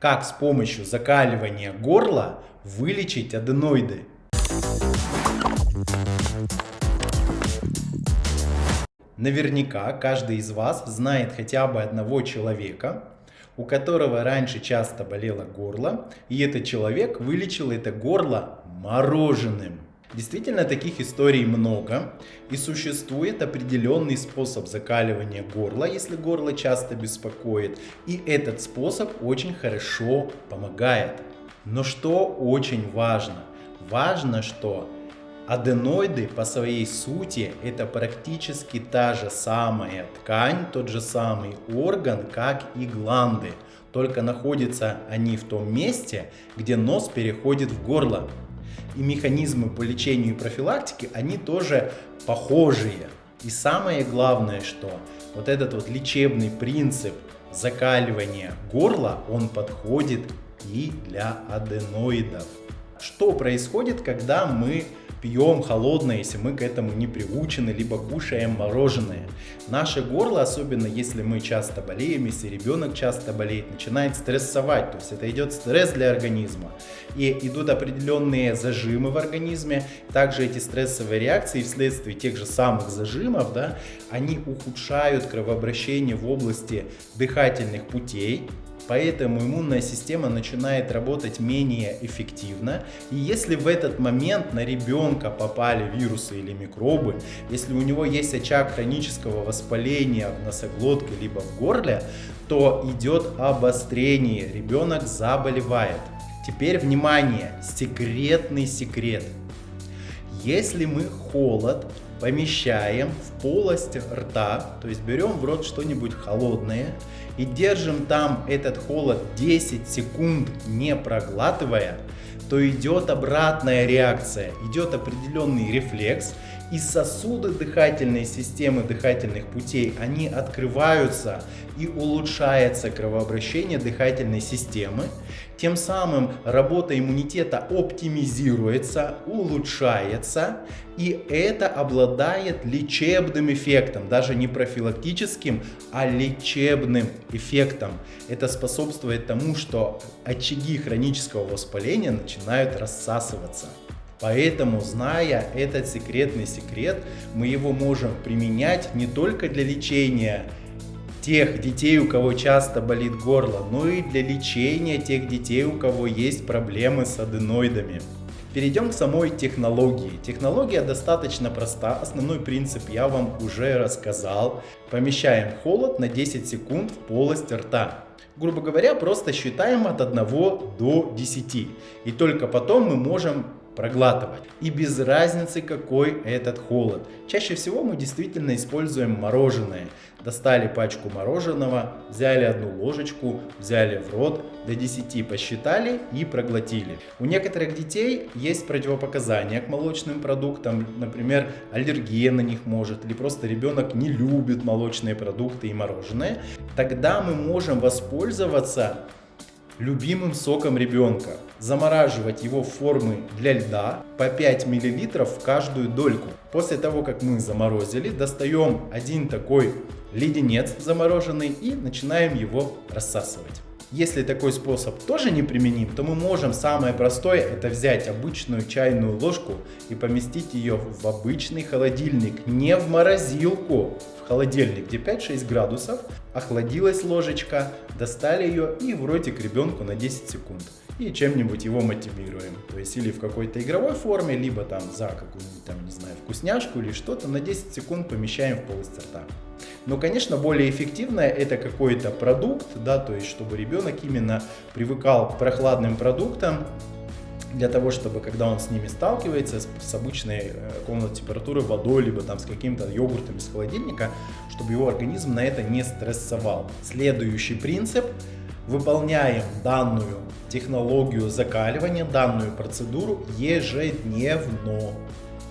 Как с помощью закаливания горла вылечить аденоиды? Наверняка каждый из вас знает хотя бы одного человека, у которого раньше часто болело горло, и этот человек вылечил это горло мороженым. Действительно, таких историй много, и существует определенный способ закаливания горла, если горло часто беспокоит, и этот способ очень хорошо помогает. Но что очень важно? Важно, что аденоиды по своей сути это практически та же самая ткань, тот же самый орган, как и гланды. Только находятся они в том месте, где нос переходит в горло и механизмы по лечению и профилактике, они тоже похожие. И самое главное, что вот этот вот лечебный принцип закаливания горла, он подходит и для аденоидов. Что происходит, когда мы пьем холодное, если мы к этому не приучены, либо кушаем мороженое. Наше горло, особенно если мы часто болеем, если ребенок часто болеет, начинает стрессовать, то есть это идет стресс для организма. И идут определенные зажимы в организме, также эти стрессовые реакции вследствие тех же самых зажимов, да, они ухудшают кровообращение в области дыхательных путей, поэтому иммунная система начинает работать менее эффективно. И если в этот момент на ребенка попали вирусы или микробы, если у него есть очаг хронического воспаления в носоглотке либо в горле, то идет обострение, ребенок заболевает. Теперь внимание, секретный секрет. Если мы холод помещаем в полость рта, то есть берем в рот что-нибудь холодное и держим там этот холод 10 секунд не проглатывая, то идет обратная реакция, идет определенный рефлекс, и сосуды дыхательной системы, дыхательных путей, они открываются и улучшается кровообращение дыхательной системы. Тем самым работа иммунитета оптимизируется, улучшается, и это обладает лечебным эффектом, даже не профилактическим, а лечебным эффектом. Это способствует тому, что очаги хронического воспаления начинают рассасываться. Поэтому, зная этот секретный секрет, мы его можем применять не только для лечения тех детей, у кого часто болит горло, но и для лечения тех детей, у кого есть проблемы с аденоидами. Перейдем к самой технологии. Технология достаточно проста, основной принцип я вам уже рассказал. Помещаем холод на 10 секунд в полость рта. Грубо говоря, просто считаем от 1 до 10. И только потом мы можем проглатывать. И без разницы какой этот холод. Чаще всего мы действительно используем мороженое. Достали пачку мороженого, взяли одну ложечку, взяли в рот, до 10 посчитали и проглотили. У некоторых детей есть противопоказания к молочным продуктам, например, аллергия на них может, или просто ребенок не любит молочные продукты и мороженое. Тогда мы можем воспользоваться любимым соком ребенка. Замораживать его в формы для льда по 5 мл в каждую дольку. После того, как мы заморозили, достаем один такой леденец замороженный и начинаем его рассасывать. Если такой способ тоже не применим, то мы можем самое простое это взять обычную чайную ложку и поместить ее в обычный холодильник, не в морозилку, в холодильник, где 5-6 градусов, охладилась ложечка, достали ее и в ротик ребенку на 10 секунд. И чем-нибудь его мотивируем. То есть или в какой-то игровой форме, либо там за какую-нибудь там, не знаю, вкусняшку или что-то на 10 секунд помещаем в полость рта. Но, конечно, более эффективное это какой-то продукт, да, то есть чтобы ребенок именно привыкал к прохладным продуктам, для того, чтобы когда он с ними сталкивается, с, с обычной э, комнатной температурой, водой, либо там с каким-то йогуртом из холодильника, чтобы его организм на это не стрессовал. Следующий принцип. Выполняем данную технологию закаливания, данную процедуру ежедневно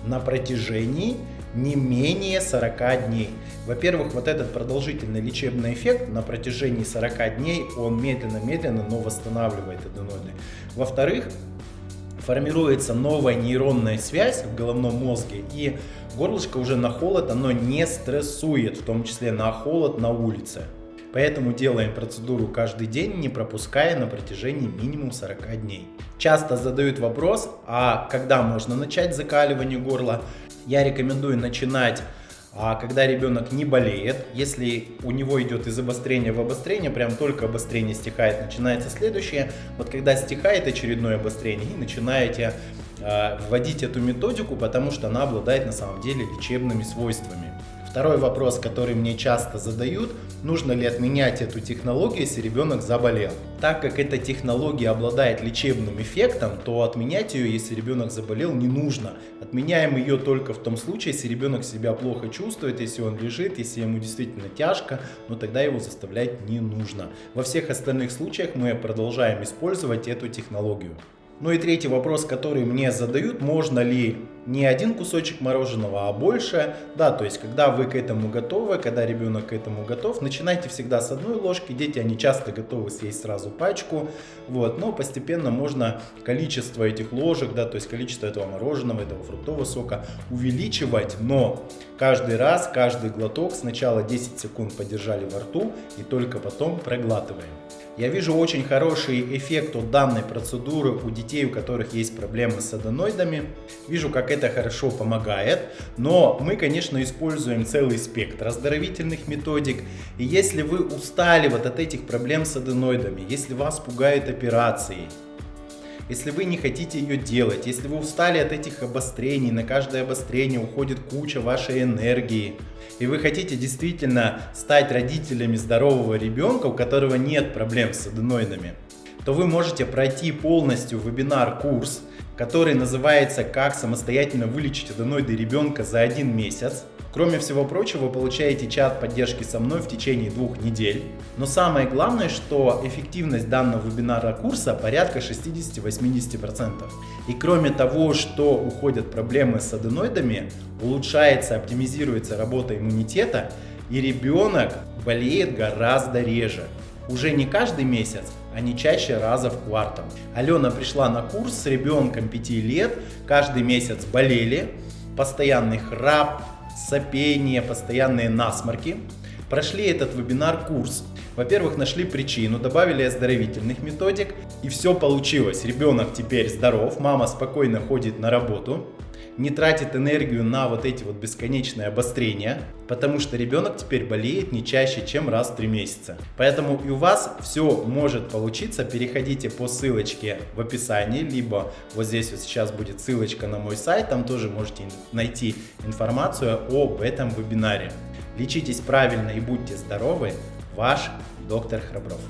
на протяжении не менее 40 дней. Во-первых, вот этот продолжительный лечебный эффект на протяжении 40 дней, он медленно-медленно, но восстанавливает аденоиды. Во-вторых, формируется новая нейронная связь в головном мозге, и горлышко уже на холод, оно не стрессует, в том числе на холод на улице. Поэтому делаем процедуру каждый день, не пропуская на протяжении минимум 40 дней. Часто задают вопрос, а когда можно начать закаливание горла? Я рекомендую начинать а когда ребенок не болеет, если у него идет из обострения в обострение, прям только обострение стихает, начинается следующее. Вот когда стихает очередное обострение, и начинаете э, вводить эту методику, потому что она обладает на самом деле лечебными свойствами. Второй вопрос, который мне часто задают, нужно ли отменять эту технологию, если ребенок заболел. Так как эта технология обладает лечебным эффектом, то отменять ее, если ребенок заболел, не нужно. Отменяем ее только в том случае, если ребенок себя плохо чувствует, если он лежит, если ему действительно тяжко, но тогда его заставлять не нужно. Во всех остальных случаях мы продолжаем использовать эту технологию. Ну и третий вопрос, который мне задают, можно ли не один кусочек мороженого, а больше. Да, то есть, когда вы к этому готовы, когда ребенок к этому готов, начинайте всегда с одной ложки. Дети, они часто готовы съесть сразу пачку. Вот, но постепенно можно количество этих ложек, да, то есть количество этого мороженого, этого фруктового сока увеличивать. Но каждый раз, каждый глоток сначала 10 секунд подержали во рту и только потом проглатываем. Я вижу очень хороший эффект от данной процедуры у детей, у которых есть проблемы с аденоидами. Вижу, как это хорошо помогает, но мы, конечно, используем целый спектр оздоровительных методик. И если вы устали вот от этих проблем с аденоидами, если вас пугают операции, если вы не хотите ее делать, если вы устали от этих обострений, на каждое обострение уходит куча вашей энергии, и вы хотите действительно стать родителями здорового ребенка, у которого нет проблем с аденоидами, то вы можете пройти полностью вебинар-курс, который называется «Как самостоятельно вылечить аденоиды ребенка за один месяц». Кроме всего прочего, вы получаете чат поддержки со мной в течение двух недель. Но самое главное, что эффективность данного вебинара курса порядка 60-80%. И кроме того, что уходят проблемы с аденоидами, улучшается, оптимизируется работа иммунитета, и ребенок болеет гораздо реже. Уже не каждый месяц, а не чаще раза в квартал. Алена пришла на курс с ребенком 5 лет, каждый месяц болели, постоянный храп, сопение, постоянные насморки. Прошли этот вебинар-курс. Во-первых, нашли причину, добавили оздоровительных методик, и все получилось. Ребенок теперь здоров, мама спокойно ходит на работу, не тратит энергию на вот эти вот бесконечные обострения, потому что ребенок теперь болеет не чаще, чем раз в 3 месяца. Поэтому и у вас все может получиться. Переходите по ссылочке в описании, либо вот здесь вот сейчас будет ссылочка на мой сайт, там тоже можете найти информацию об этом вебинаре. Лечитесь правильно и будьте здоровы. Ваш доктор Храбров.